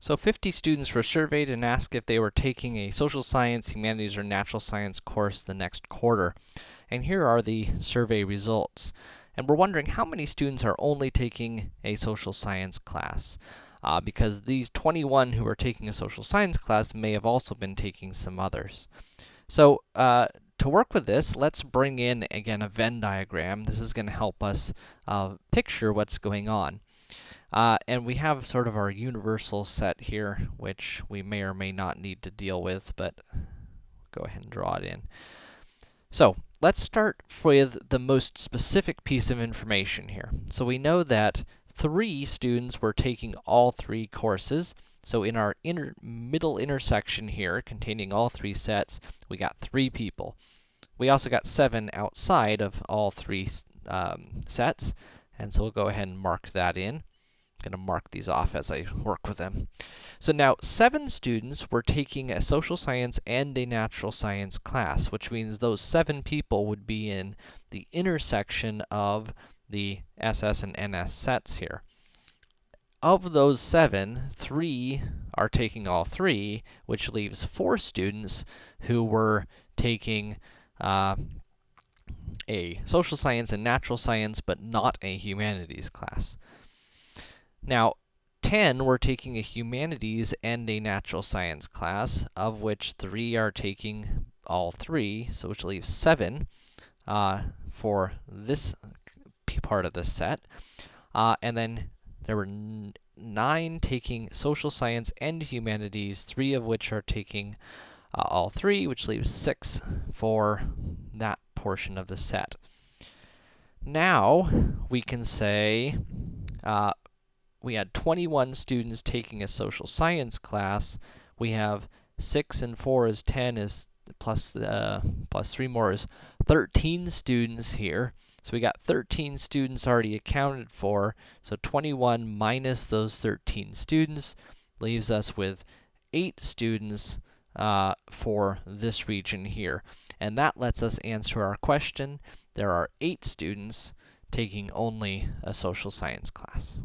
So 50 students were surveyed and asked if they were taking a social science, humanities, or natural science course the next quarter. And here are the survey results. And we're wondering how many students are only taking a social science class. Uh, because these 21 who are taking a social science class may have also been taking some others. So, uh, to work with this, let's bring in, again, a Venn diagram. This is going to help us uh, picture what's going on. Uh, and we have sort of our universal set here, which we may or may not need to deal with, but go ahead and draw it in. So, let's start with the most specific piece of information here. So we know that three students were taking all three courses. So in our inner middle intersection here, containing all three sets, we got three people. We also got seven outside of all three um, sets, and so we'll go ahead and mark that in. I'm going to mark these off as I work with them. So now, seven students were taking a social science and a natural science class, which means those seven people would be in the intersection of the SS and NS sets here. Of those seven, three are taking all three, which leaves four students who were taking uh, a social science and natural science, but not a humanities class. Now, 10 were taking a humanities and a natural science class, of which 3 are taking all 3, so which leaves 7 uh, for this part of the set. Uh, and then there were 9 taking social science and humanities, 3 of which are taking uh, all 3, which leaves 6 for that portion of the set. Now, we can say uh, we had 21 students taking a social science class. We have 6 and 4 is 10 is plus, uh, plus 3 more is 13 students here. So we got 13 students already accounted for. So 21 minus those 13 students leaves us with 8 students uh, for this region here. And that lets us answer our question. There are 8 students taking only a social science class.